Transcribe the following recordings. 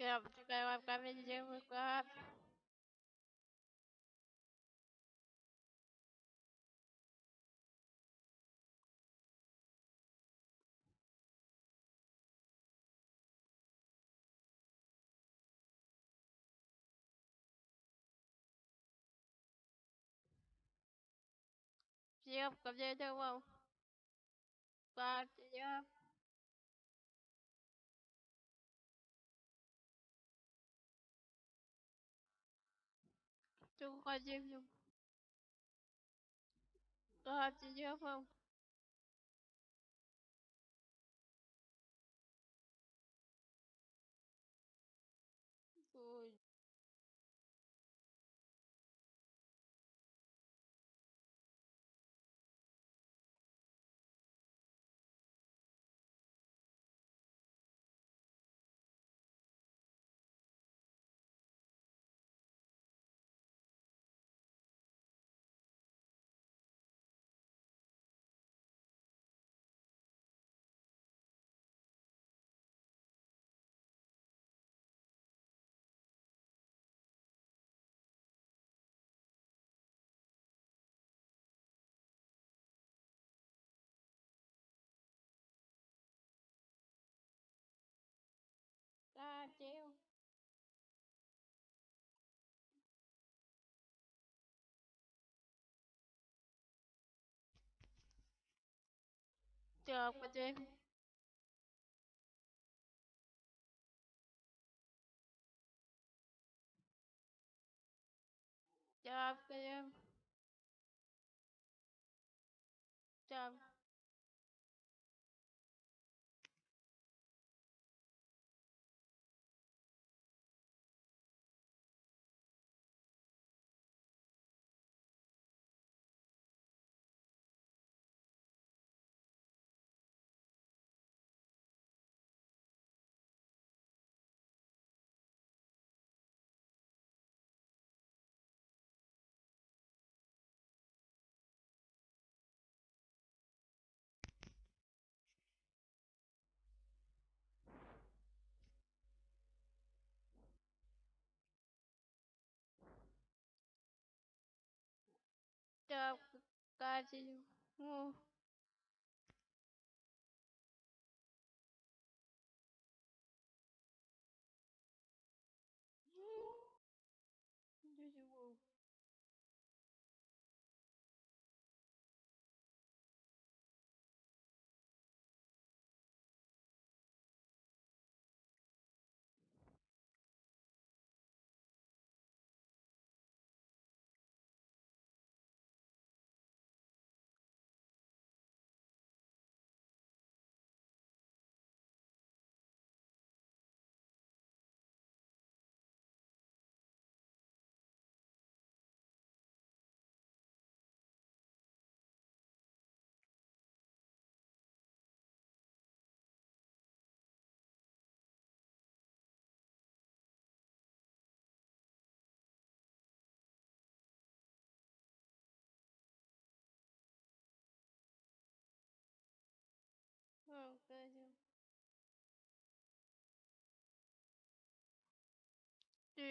Gặp gặp gặp bên dưới dưới đâu không? trường khoa diêm nhung Cơ hợp trên dưới không? Chiêu Gặp bên dưới Gặp cái Gặp капельку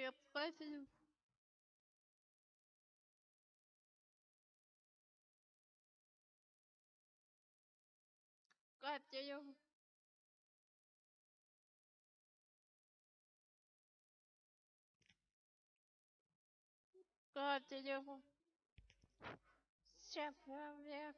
необходим капелем. Капелем. Все проблемы.